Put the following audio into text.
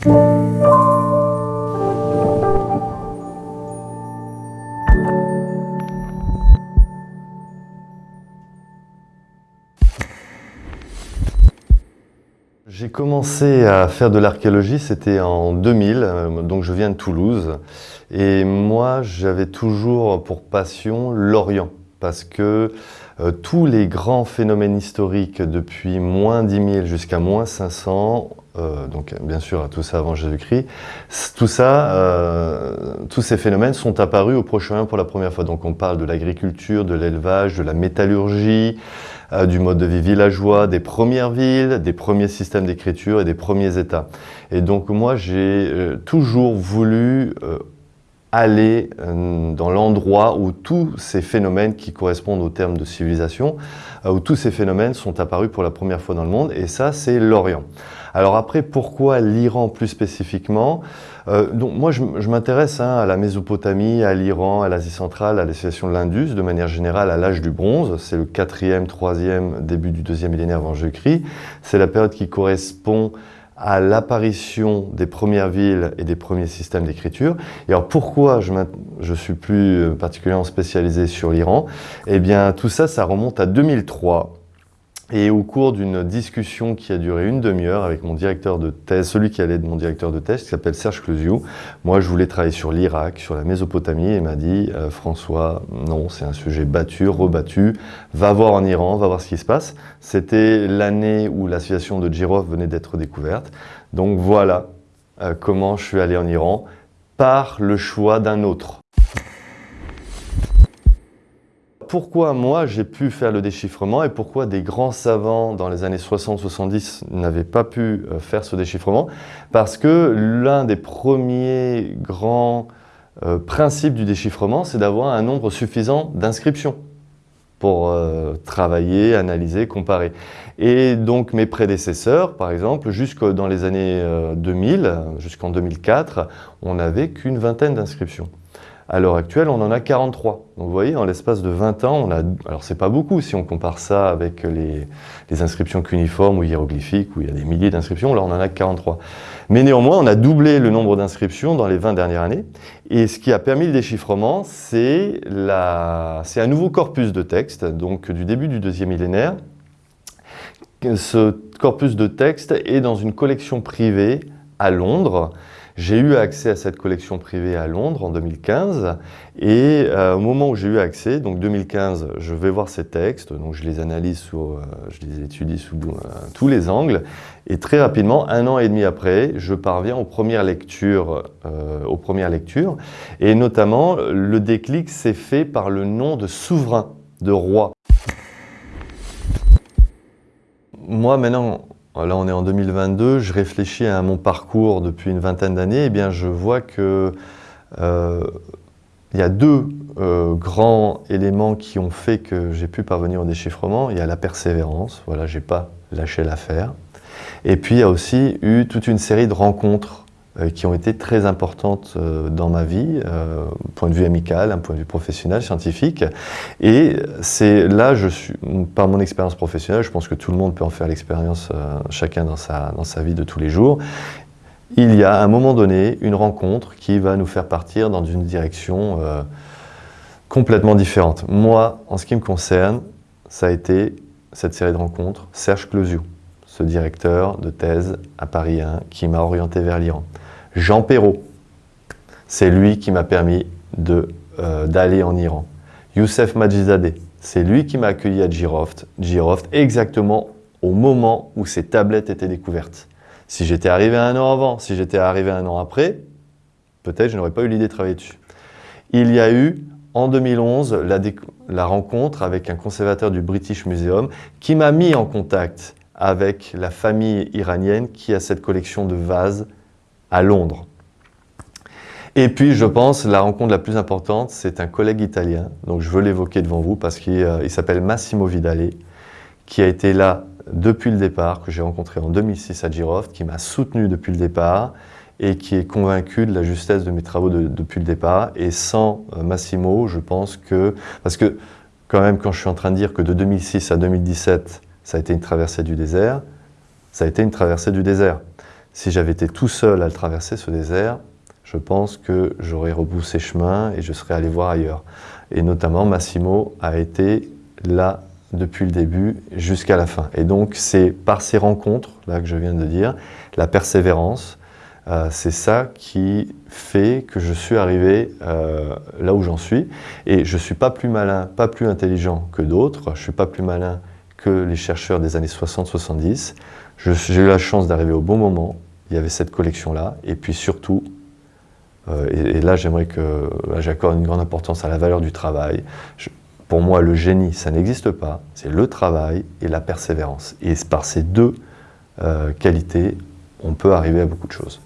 J'ai commencé à faire de l'archéologie, c'était en 2000, euh, donc je viens de Toulouse. Et moi, j'avais toujours pour passion l'Orient, parce que euh, tous les grands phénomènes historiques depuis moins 10 000 jusqu'à moins 500, euh, donc bien sûr tout ça avant Jésus-Christ, tout ça, euh, tous ces phénomènes sont apparus au Proche-Orient pour la première fois. Donc on parle de l'agriculture, de l'élevage, de la métallurgie, euh, du mode de vie villageois, des premières villes, des premiers systèmes d'écriture et des premiers États. Et donc moi, j'ai toujours voulu aller dans l'endroit où tous ces phénomènes qui correspondent au terme de civilisation, où tous ces phénomènes sont apparus pour la première fois dans le monde, et ça, c'est l'Orient. Alors après, pourquoi l'Iran plus spécifiquement? Euh, donc Moi, je, m'intéresse hein, à la Mésopotamie, à l'Iran, à l'Asie centrale, à l'association de l'Indus, de manière générale à l'âge du bronze. C'est le 4e, 3e, début du 2e millénaire avant Jésus-Christ. C'est la période qui correspond à l'apparition des premières villes et des premiers systèmes d'écriture. Et alors pourquoi je, suis plus euh, particulièrement spécialisé sur l'Iran? Eh bien tout ça, ça remonte à 2003 et au cours d'une discussion qui a duré une demi-heure avec mon directeur de thèse, celui qui allait être mon directeur de thèse, qui s'appelle Serge Closiou, moi je voulais travailler sur l'Irak, sur la Mésopotamie, et m'a dit euh, François, non, c'est un sujet battu, rebattu, va voir en Iran, va voir ce qui se passe ». C'était l'année où la situation de Girov venait d'être découverte. Donc voilà euh, comment je suis allé en Iran, par le choix d'un autre pourquoi moi j'ai pu faire le déchiffrement et pourquoi des grands savants dans les années 60-70 n'avaient pas pu euh, faire ce déchiffrement? Parce que l'un des premiers grands euh, principes du déchiffrement, c'est d'avoir un nombre suffisant d'inscriptions pour euh, travailler, analyser, comparer. Et donc mes prédécesseurs, par exemple, jusque dans les années 2000, jusqu'en 2004, on n'avait qu'une vingtaine d'inscriptions. À l'heure actuelle, on en a 43. Donc vous voyez, en l'espace de 20 ans, on a... Alors c'est pas beaucoup si on compare ça avec les, inscriptions cuniformes ou hiéroglyphiques, où il y a des milliers d'inscriptions, là on en a 43. Mais néanmoins, on a doublé le nombre d'inscriptions dans les 20 dernières années. Et ce qui a permis le déchiffrement, c'est un nouveau corpus de texte, donc du début du deuxième millénaire. Ce corpus de texte est dans une collection privée à Londres, j'ai eu accès à cette collection privée à Londres en 2015 et euh, au moment où j'ai eu accès, donc 2015, je vais voir ces textes, donc je les analyse, euh, je les étudie sous euh, tous les angles. Et très rapidement, un an et demi après, je parviens aux premières lectures, aux premières lectures. Et notamment le déclic s'est fait par le nom de souverain, de roi. Moi maintenant, Là, on est en 2022, je réfléchis à mon parcours depuis une vingtaine d'années, et eh bien je vois que euh, il y a deux euh, grands éléments qui ont fait que j'ai pu parvenir au déchiffrement. Il y a la persévérance, voilà, j'ai pas lâché l'affaire. Et puis il y a aussi eu toute une série de rencontres qui ont été très importantes euh, dans ma vie, euh, point de vue amical, un point de vue professionnel, scientifique. Et c'est là, par mon expérience professionnelle, je pense que tout le monde peut en faire l'expérience, chacun dans sa, dans sa vie de tous les jours. Il y a à un moment donné une rencontre qui va nous faire partir dans une direction complètement différente. Moi, en ce qui me concerne, ça a été cette série de rencontres, Serge Closiou, ce directeur de thèse à Paris 1 qui m'a orienté vers l'Iran. Jean Perrault, c'est lui qui m'a permis euh, d'aller en Iran. Youssef Majizadeh, c'est lui qui m'a accueilli à Giroft, Giroft exactement au moment où ces tablettes étaient découvertes. Si j'étais arrivé un an avant, si j'étais arrivé un an après, peut-être je n'aurais pas eu l'idée de travailler dessus. Il y a eu en 2011 la, la rencontre avec un conservateur du British Museum qui m'a mis en contact avec la famille iranienne qui a cette collection de vases à Londres. Et puis, je pense, la rencontre la plus importante, c'est un collègue italien, donc je veux l'évoquer devant vous parce qu'il euh, s'appelle Massimo Vidale, qui a été là depuis le départ, que j'ai rencontré en 2006 à Giroft, qui m'a soutenu depuis le départ et qui est convaincu de la justesse de mes travaux depuis le départ. Et sans euh, Massimo, je pense que... Parce que, quand même, quand je suis en train de dire que de 2006 à 2017, ça a été une traversée du désert, ça a été une traversée du désert. Si j'avais été tout seul à le traverser, ce désert, je pense que j'aurais rebroussé chemin et je serais allé voir ailleurs. Et notamment, Massimo a été là depuis le début jusqu'à la fin. Et donc, c'est par ces rencontres, là que je viens de dire, la persévérance, euh, c'est ça qui fait que je suis arrivé euh, là où j'en suis. Et je ne suis pas plus malin, pas plus intelligent que d'autres. Je ne suis pas plus malin que les chercheurs des années 60-70. J'ai eu la chance d'arriver au bon moment. Il y avait cette collection-là. Et puis surtout, euh, et, là j'aimerais que j'accorde une grande importance à la valeur du travail. pour moi, le génie, ça n'existe pas. C'est le travail et la persévérance. Et par ces deux qualités, on peut arriver à beaucoup de choses.